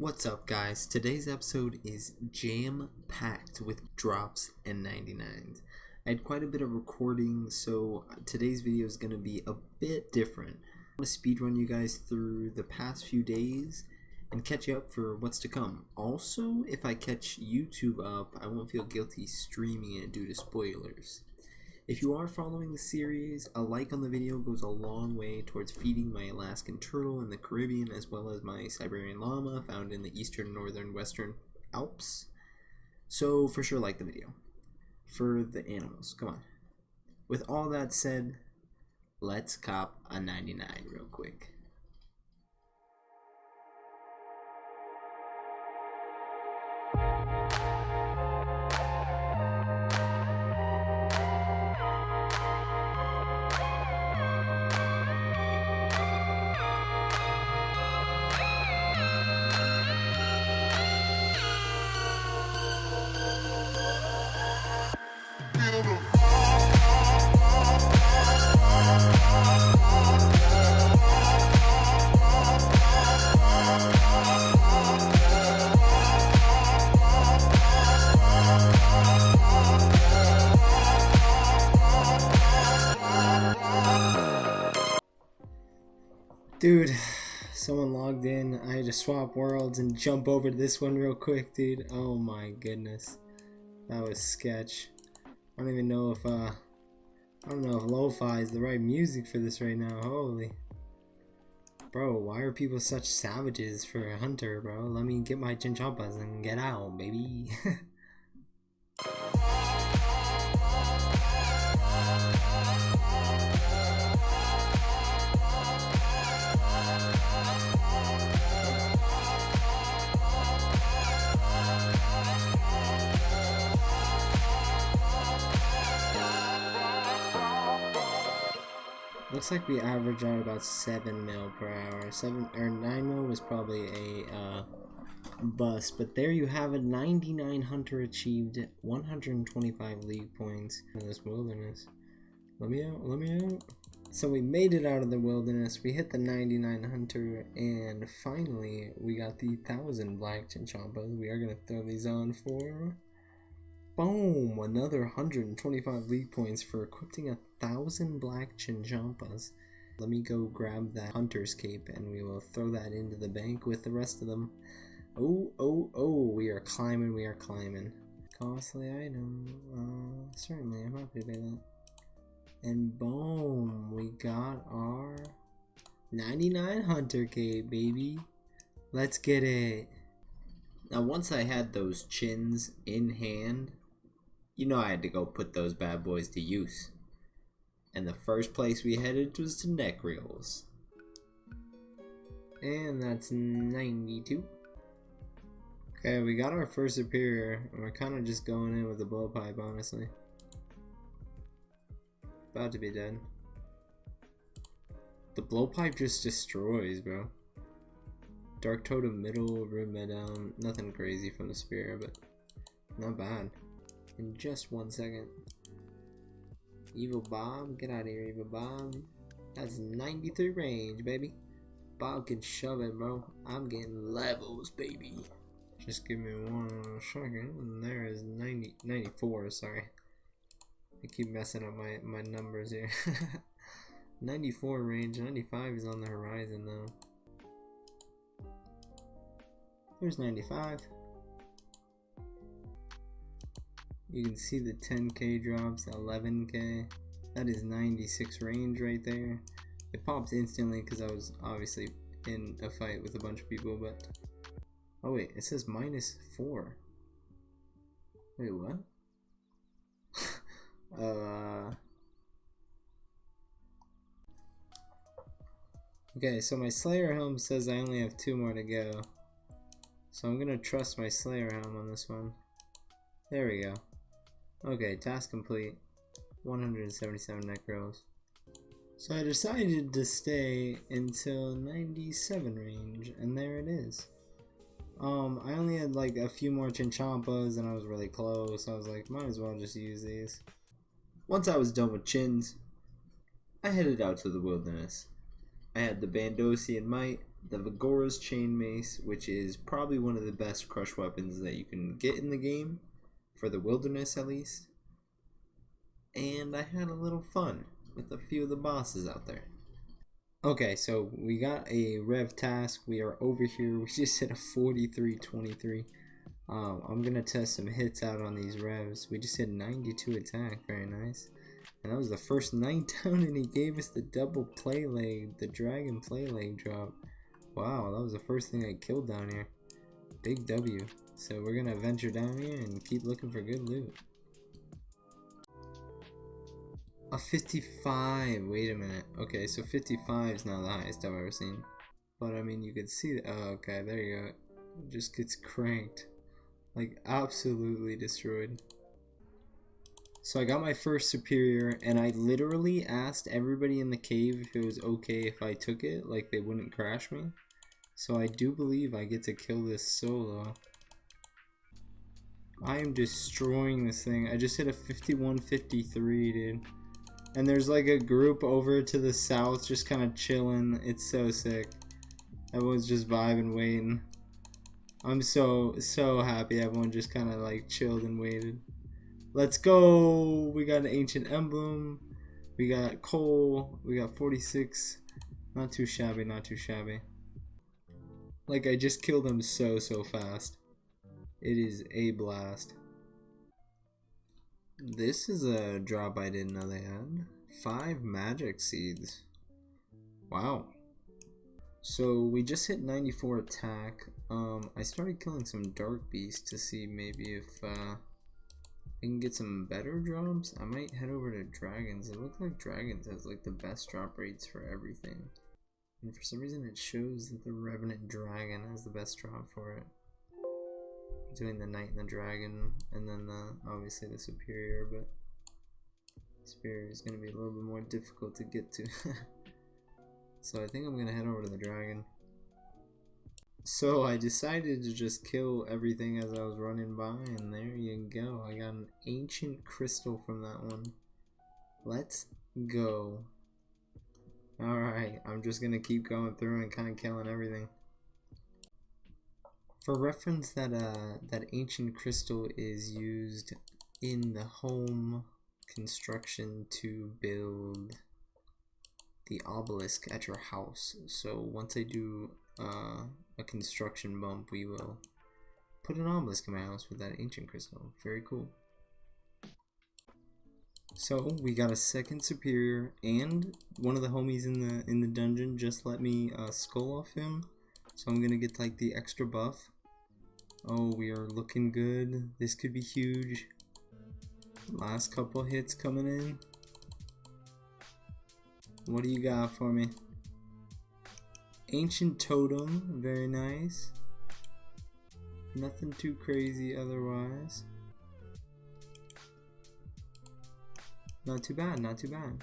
What's up guys? Today's episode is jam packed with drops and 99s. I had quite a bit of recording so today's video is going to be a bit different. I'm going to speedrun you guys through the past few days and catch you up for what's to come. Also, if I catch YouTube up, I won't feel guilty streaming it due to spoilers. If you are following the series, a like on the video goes a long way towards feeding my Alaskan turtle in the Caribbean as well as my Siberian llama found in the eastern, northern, western Alps. So for sure like the video. For the animals, come on. With all that said, let's cop a 99 real quick. Swap worlds and jump over to this one real quick, dude. Oh my goodness. That was sketch. I don't even know if, uh, I don't know if lo-fi is the right music for this right now. Holy. Bro, why are people such savages for a hunter, bro? Let me get my chinchompas and get out, baby. Looks like we average out about 7 mil per hour. 7 or 9 mil was probably a uh, bust, but there you have it. 99 Hunter achieved 125 league points in this wilderness. Let me out, let me out. So we made it out of the wilderness, we hit the 99 Hunter, and finally we got the 1000 Black Chinchompas. We are going to throw these on for Boom! Another 125 league points for equipping a thousand black chinchompas. Let me go grab that hunter's cape and we will throw that into the bank with the rest of them. Oh, oh, oh, we are climbing, we are climbing. Costly item, uh, certainly, I'm happy to pay that. And boom, we got our 99 hunter cape, baby. Let's get it. Now once I had those chins in hand, you know I had to go put those bad boys to use. And the first place we headed was to Nechryaels. And that's 92. Okay, we got our first superior, and we're kind of just going in with a blowpipe, honestly. About to be dead. The blowpipe just destroys, bro. Dark Totem middle, Root Down, nothing crazy from the spear, but not bad in just one second. Evil Bob, get out of here, Evil Bob. That's 93 range, baby. Bob can shove it, bro. I'm getting levels, baby. Just give me one second. And there is 90, 94, sorry. I keep messing up my, my numbers here. 94 range, 95 is on the horizon though. There's 95. You can see the 10k drops, 11k. That is 96 range right there. It pops instantly because I was obviously in a fight with a bunch of people, but... Oh wait, it says minus 4. Wait, what? uh... Okay, so my Slayer helm says I only have two more to go. So I'm gonna trust my Slayer helm on this one. There we go. Okay, task complete. 177 necros. So I decided to stay until 97 range, and there it is. Um, I only had like a few more chinchompas and I was really close. I was like, might as well just use these. Once I was done with chins, I headed out to the wilderness. I had the Bandosian Might, the Viggora's Chain Mace, which is probably one of the best crush weapons that you can get in the game, for the wilderness at least. And I had a little fun with a few of the bosses out there. Okay, so we got a rev task. We are over here. We just hit a 43-23. Um, I'm gonna test some hits out on these revs. We just hit 92 attack, very nice. And that was the first night down, and he gave us the double plateleg, the dragon plateleg drop. Wow, that was the first thing I killed down here. Big W. So we're gonna venture down here and keep looking for good loot. A 55. Wait a minute. Okay, so 55 is not the highest I've ever seen. But I mean, you could see. Oh, okay, there you go. It just gets cranked. Like, absolutely destroyed. So I got my first superior, and I literally asked everybody in the cave if it was okay if I took it, like they wouldn't crash me. So I do believe I get to kill this solo. I am destroying this thing. I just hit a 51-53, dude. And there's like a group over to the south just kind of chilling. It's so sick. Everyone's just vibing, waiting. I'm so, so happy everyone just kind of like chilled and waited. Let's go! We got an ancient emblem. We got coal. We got 46. Not too shabby, not too shabby. Like, I just killed them so, so fast. It is a blast. This is a drop I didn't know they had. Five magic seeds. Wow. So we just hit 94 attack. Um, I started killing some dark beasts to see maybe if uh, I can get some better drops. I might head over to dragons. It looks like dragons has like the best drop rates for everything. And for some reason it shows that the revenant dragon has the best drop for it doing the knight and the dragon, and then the, obviously the superior, but superior is going to be a little bit more difficult to get to. so I think I'm going to head over to the dragon. So I decided to just kill everything as I was running by, and there you go. I got an ancient crystal from that one. Let's go. Alright, I'm just gonna keep going through and kind of killing everything. For reference, that uh, that ancient crystal is used in the home construction to build the obelisk at your house. So once I do uh, a construction bump, we will put an obelisk in my house with that ancient crystal. Very cool. So we got a second superior, and one of the homies in the in the dungeon just let me uh, skull off him. So I'm gonna get like the extra buff. Oh, we are looking good. This could be huge. Last couple hits coming in. What do you got for me? Ancient Totem, very nice. Nothing too crazy otherwise. Not too bad, not too bad.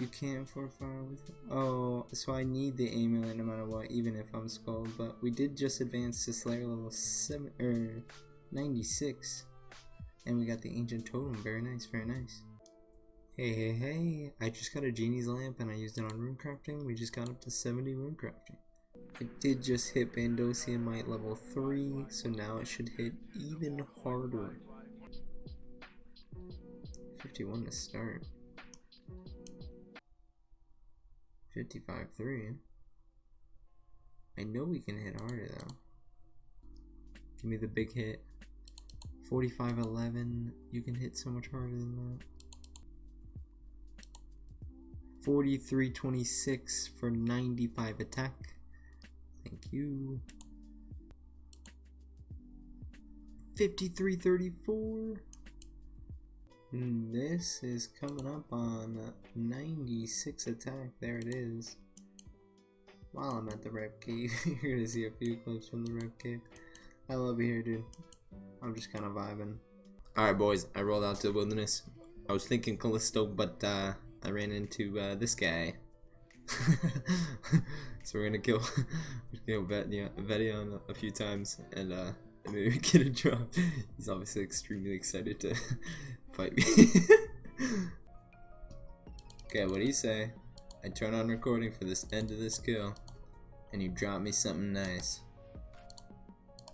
You can't fortify with it. Oh, so I need the amulet no matter what, even if I'm skulled. But we did just advance to Slayer level 7 or er, 96. And we got the ancient totem. Very nice, very nice. Hey, hey, hey. I just got a genie's lamp and I used it on rune crafting. We just got up to 70 rune crafting. I did just hit Bandosian Might level 3, so now it should hit even harder. 51 to start. 55-3. I know we can hit harder though. Give me the big hit. 45-11. You can hit so much harder than that. 43-26 for 95 attack. Thank you. 53-34. This is coming up on 96 attack. There it is. While I'm at the rev cave, you're gonna see a few clips from the rev cave. I love it here, dude. I'm just kind of vibing. Alright, boys. I rolled out to the wilderness. I was thinking Callisto, but uh, I ran into uh, this guy. so we're gonna kill, kill Vet'ion a few times and uh, maybe get a drop. He's obviously extremely excited to Fight me. okay, what do you say? I turn on recording for this end of this kill. and you drop me something nice.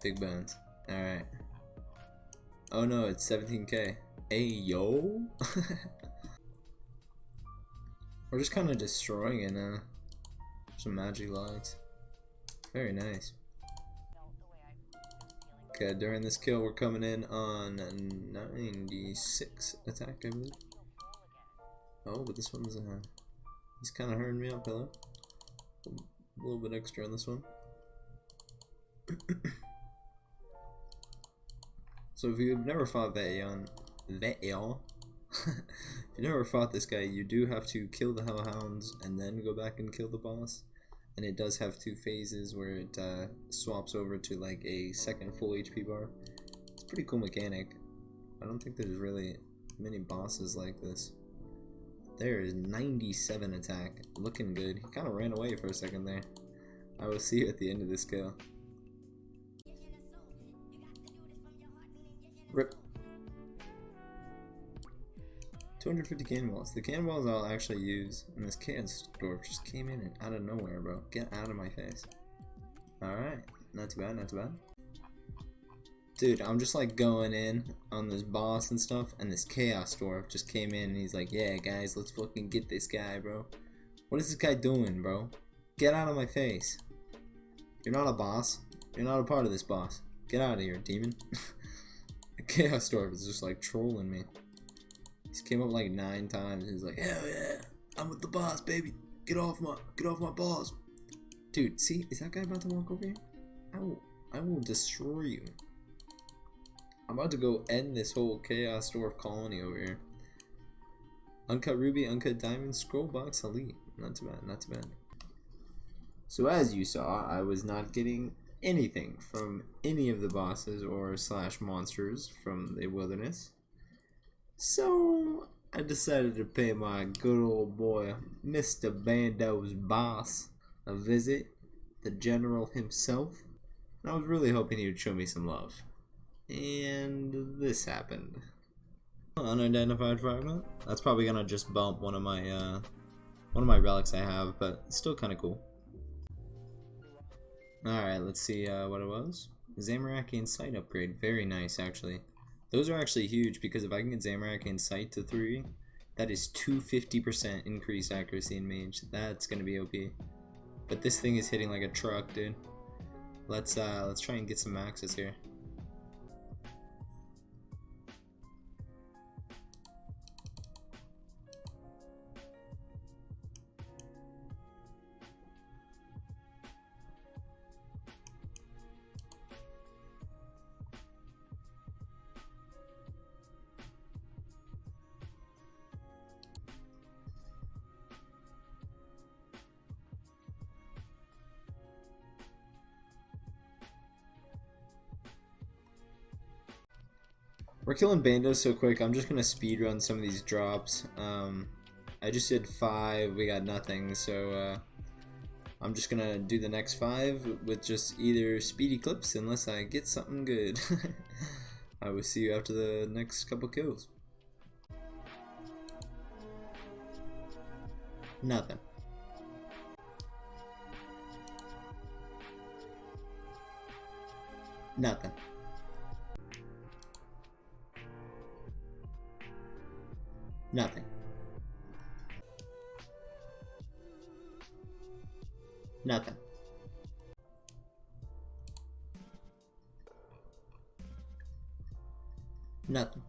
Big bones. Alright. Oh no, it's 17k. Hey yo! We're just kind of destroying it now. Some magic logs. Very nice. Okay, during this kill, we're coming in on 96 attack, I believe. Oh, but this one's, uh, he's kind of hurting me up, hello. A little bit extra on this one. so if you've never fought Vet'ion, Vet'ion, if you never fought this guy, you do have to kill the Hellhounds and then go back and kill the boss and it does have two phases where it uh, swaps over to like a second full HP bar. It's a pretty cool mechanic. I don't think there's really many bosses like this. There is 97 attack, looking good. He kind of ran away for a second there. I will see you at the end of this kill. Rip. 250 cannonballs. The cannonballs I'll actually use, and this can store just came in and out of nowhere, bro. Get out of my face. Alright, not too bad, not too bad. Dude, I'm just like going in on this boss and stuff, and this Chaos Dwarf just came in and he's like, yeah, guys, let's fucking get this guy, bro. What is this guy doing, bro? Get out of my face. You're not a boss. You're not a part of this boss. Get out of here, demon. Chaos Dwarf is just like trolling me. He's came up like nine times. He's like, hell yeah, I'm with the boss, baby. Get off my, get off my balls. Dude, see, is that guy about to walk over here? I will, I will destroy you. I'm about to go end this whole Chaos Dwarf colony over here. Uncut Ruby, Uncut Diamond, Scroll Box Elite. Not too bad, not too bad. So as you saw, I was not getting anything from any of the bosses or slash monsters from the wilderness. So I decided to pay my good old boy, Mr. Bando's boss, a visit, the general himself. I was really hoping he would show me some love. And this happened. Unidentified fragment. That's probably gonna just bump one of my uh, one of my relics I have, but still kind of cool. All right, let's see uh, what it was. Zamorakian sight upgrade, very nice actually. Those are actually huge because if I can get Zamorakian Sight to 3, that is 250% increased accuracy in Mage. That's gonna be OP. But this thing is hitting like a truck, dude. Let's uh let's try and get some maxes here. We're killing bandos so quick, I'm just gonna speed run some of these drops. Um, I just did five, we got nothing, so uh, I'm just gonna do the next five with just either speedy clips unless I get something good. I will see you after the next couple kills. Nothing. Nothing. Nothing. Nothing. Nothing.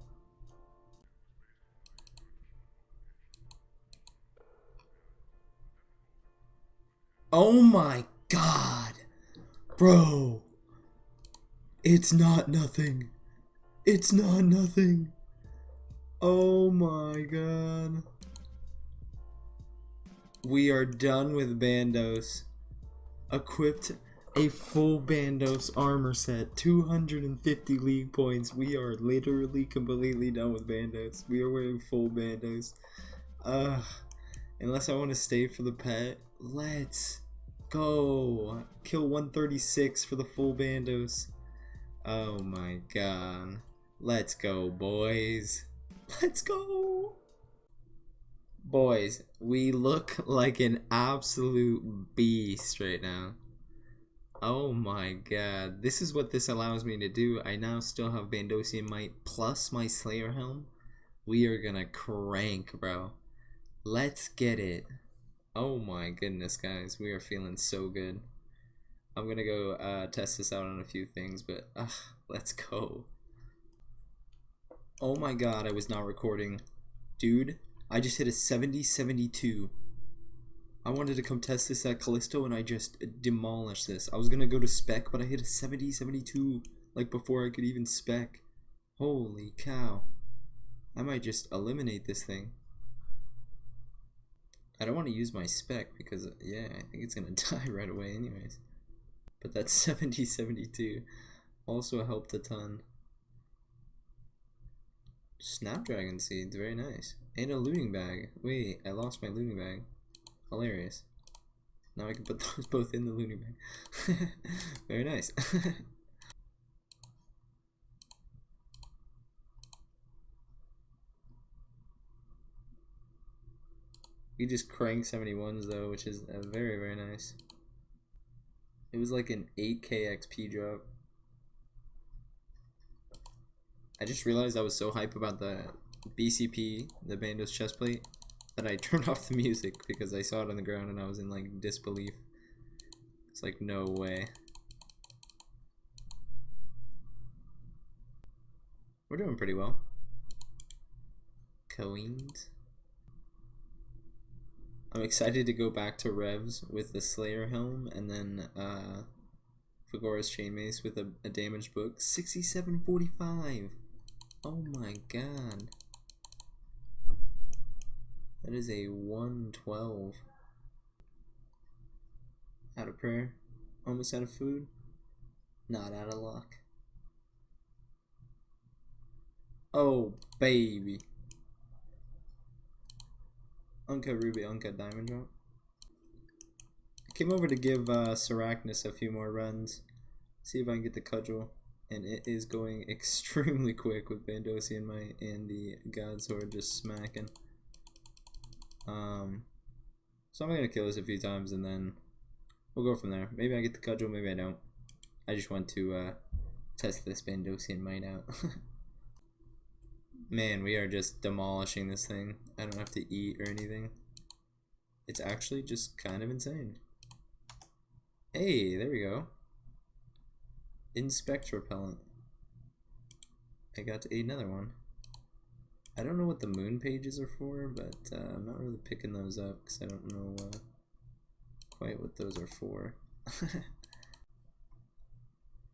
Oh my god. Bro. It's not nothing. It's not nothing. Oh my god. We are done with Bandos. Equipped a full Bandos armor set. 250 league points. We are literally completely done with Bandos. We are wearing full Bandos. Ugh. Unless I want to stay for the pet. Let's go. Kill 136 for the full Bandos. Oh my god. Let's go, boys. Let's go. Boys, we look like an absolute beast right now. Oh my god. This is what this allows me to do. I now still have Bandosian Might plus my Slayer Helm. We are gonna crank, bro. Let's get it. Oh my goodness, guys. We are feeling so good. I'm gonna go uh, test this out on a few things, but uh, let's go. Oh my god, I was not recording. Dude, I just hit a 70-72. I wanted to come test this at Callisto and I just demolished this. I was gonna go to spec, but I hit a 70-72 like before I could even spec. Holy cow. I might just eliminate this thing. I don't want to use my spec because, yeah, I think it's gonna die right away anyways. But that 70-72 also helped a ton. Snapdragon seeds, very nice. And a looting bag. Wait, I lost my looting bag. Hilarious. Now I can put those both in the looting bag. very nice. we just crank 71s though, which is uh, very, very nice. It was like an 8k XP drop. I just realized I was so hype about the BCP, the Bandos chestplate, that I turned off the music because I saw it on the ground and I was in like disbelief. It's like, no way. We're doing pretty well. Queens. I'm excited to go back to Revs with the Slayer helm and then uh, Viggora's Chainmace with a, a damaged book. 6745. Oh my god. That is a 112. Out of prayer. Almost out of food. Not out of luck. Oh, baby. Unca Ruby, Unca Diamond Drop. I came over to give uh, Sarachnis a few more runs. See if I can get the cudgel and it is going extremely quick with Bandosian Might and the God Sword just smacking. Um, so I'm gonna kill this a few times and then we'll go from there. Maybe I get the cudgel, maybe I don't. I just want to uh, test this Bandosian Might out. Man, we are just demolishing this thing. I don't have to eat or anything. It's actually just kind of insane. Hey, there we go. Insect repellent. I got to another one. I don't know what the moon pages are for, but uh, I'm not really picking those up because I don't know uh, quite what those are for.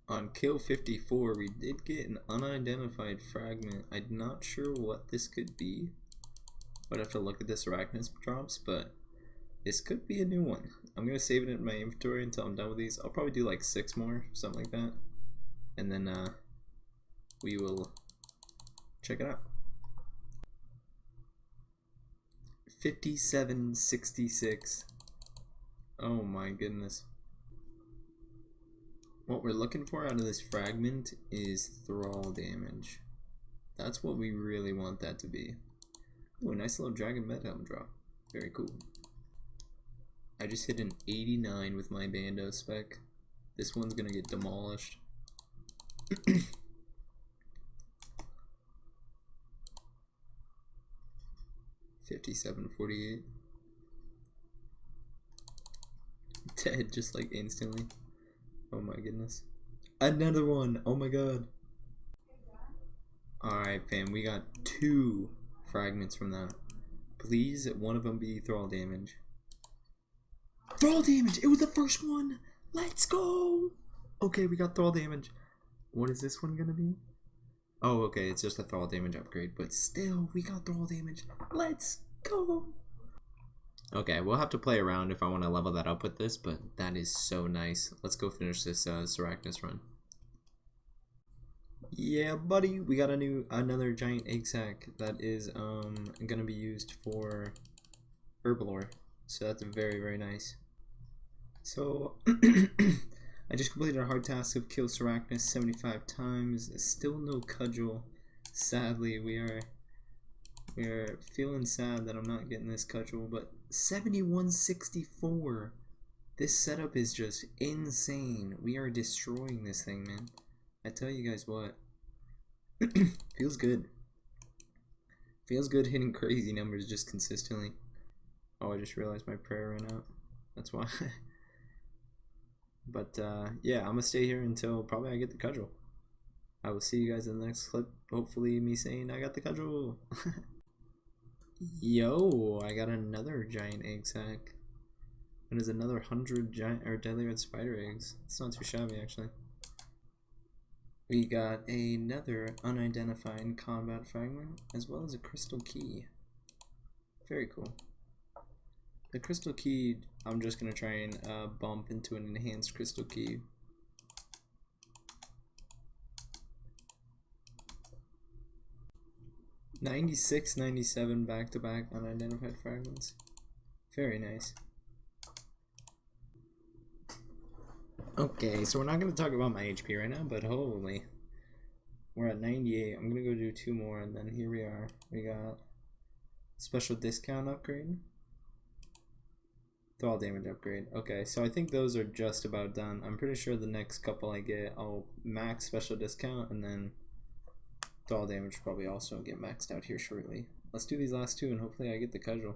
On kill 54, we did get an unidentified fragment. I'm not sure what this could be. I'd have to look at this Arachnus drops, but this could be a new one. I'm going to save it in my inventory until I'm done with these. I'll probably do like six more, something like that and then uh, we will check it out. 5766. Oh my goodness. What we're looking for out of this fragment is thrall damage. That's what we really want that to be. Oh, a nice little dragon med helm drop. Very cool. I just hit an 89 with my bando spec. This one's gonna get demolished. Fifty-seven forty-eight. Dead just like instantly. Oh my goodness. Another one. Oh my god. Alright, fam. We got two fragments from that. Please, one of them be thrall damage. Thrall damage! It was the first one! Let's go! Okay, we got thrall damage. What is this one gonna be? Oh, okay, it's just a thrall damage upgrade, but still, we got thrall damage. Let's go! Okay, we'll have to play around if I want to level that up with this, but that is so nice. Let's go finish this uh, Sarachnis run. Yeah, buddy, we got a new another giant egg sac that is um gonna be used for herblore. So that's very very nice. So I just completed a hard task of kill Sarachnis 75 times. Still no cudgel. Sadly, we are we are feeling sad that I'm not getting this cudgel, but 7164. This setup is just insane. We are destroying this thing, man. I tell you guys what. Feels good. Feels good hitting crazy numbers just consistently. Oh, I just realized my prayer ran out. That's why. but uh, yeah, I'm gonna stay here until probably I get the cudgel. I will see you guys in the next clip. Hopefully, me saying I got the cudgel. Yo, I got another giant egg sac. And there's another hundred giant or deadly red spider eggs. It's not too shabby actually. We got another unidentified combat fragment as well as a crystal key. Very cool. The crystal key, I'm just gonna try and uh, bump into an enhanced crystal key. Ninety-six, ninety-seven back-to-back unidentified fragments. Very nice. Okay, so we're not going to talk about my HP right now, but holy. We're at 98. I'm going to go do two more, and then here we are. We got special discount upgrade. Thrall damage upgrade. Okay, so I think those are just about done. I'm pretty sure the next couple I get, I'll max special discount, and then Thrall damage probably also get maxed out here shortly. Let's do these last two, and hopefully I get the cudgel.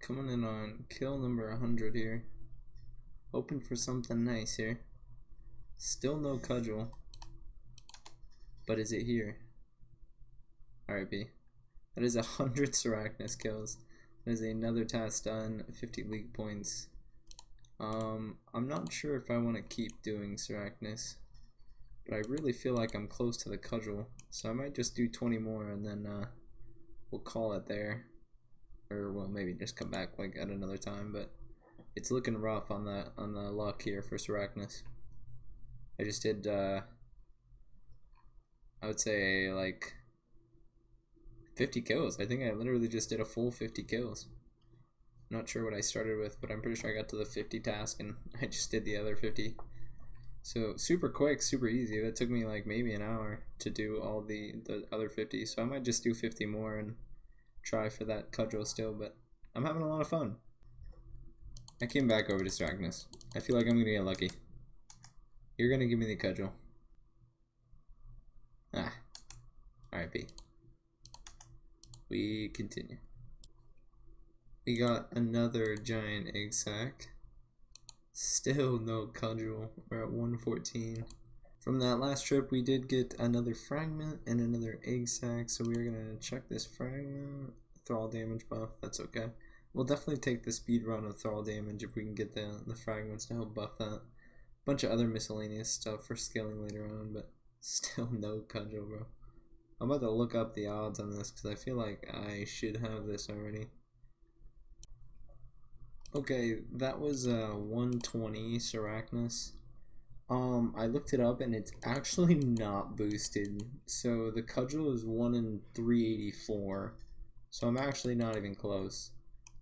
Coming in on kill number 100 here. Hoping for something nice here. Still no cudgel. But is it here? B. That is 100 Sarachnis kills. That is another task done. 50 league points. Um, I'm not sure if I want to keep doing Sarachnis. But I really feel like I'm close to the cudgel. So I might just do 20 more and then uh, we'll call it there or well maybe just come back like at another time but it's looking rough on the on the luck here for Sarachnis I just did uh I would say like 50 kills I think I literally just did a full 50 kills not sure what I started with but I'm pretty sure I got to the 50 task and I just did the other 50 so super quick super easy that took me like maybe an hour to do all the the other 50 so I might just do 50 more and try for that cudgel still, but I'm having a lot of fun. I came back over to Sarachnis. I feel like I'm gonna get lucky. You're gonna give me the cudgel. Ah. RIP. We continue. We got another giant egg sac. Still no cudgel. We're at 114. From that last trip, we did get another fragment and another egg sac, so we're gonna check this fragment. Thrall damage buff, that's okay. We'll definitely take the speed run of Thrall damage if we can get the, the fragments to help buff that. Bunch of other miscellaneous stuff for scaling later on, but still no cudgel, bro. I'm about to look up the odds on this because I feel like I should have this already. Okay, that was uh, 120 Sarachnis. Um, I looked it up and it's actually not boosted. So the cudgel is 1 in 384. So I'm actually not even close.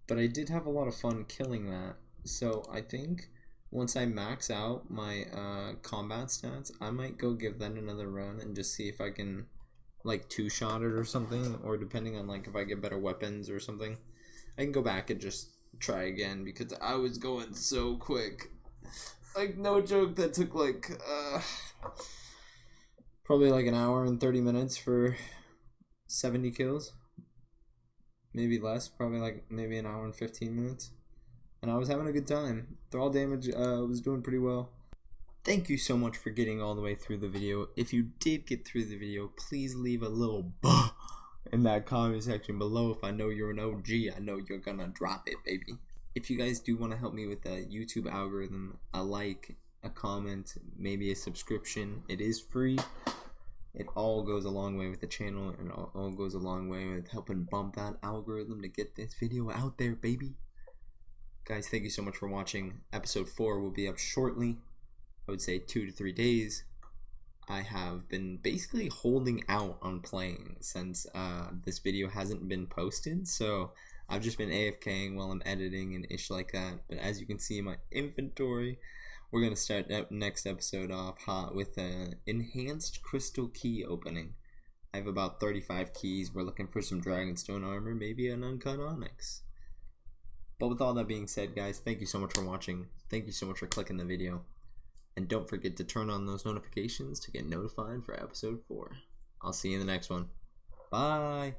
But I did have a lot of fun killing that. So I think once I max out my uh, combat stats, I might go give that another run and just see if I can like two-shot it or something. Or depending on like if I get better weapons or something. I can go back and just try again because I was going so quick like no joke that took like uh probably like an hour and 30 minutes for 70 kills maybe less probably like maybe an hour and 15 minutes and i was having a good time thrall damage uh was doing pretty well thank you so much for getting all the way through the video if you did get through the video please leave a little buh in that comment section below if i know you're an og i know you're gonna drop it baby if you guys do want to help me with the YouTube algorithm, a like, a comment, maybe a subscription, it is free. It all goes a long way with the channel and all, all goes a long way with helping bump that algorithm to get this video out there, baby. Guys, thank you so much for watching. Episode 4 will be up shortly. I would say two to three days. I have been basically holding out on playing since uh, this video hasn't been posted. So I've just been AFKing while I'm editing and ish like that. But as you can see in my inventory, we're going to start next episode off hot with an enhanced crystal key opening. I have about 35 keys. We're looking for some Dragonstone armor, maybe an Uncut Onyx. But with all that being said, guys, thank you so much for watching. Thank you so much for clicking the video. And don't forget to turn on those notifications to get notified for episode 4. I'll see you in the next one. Bye!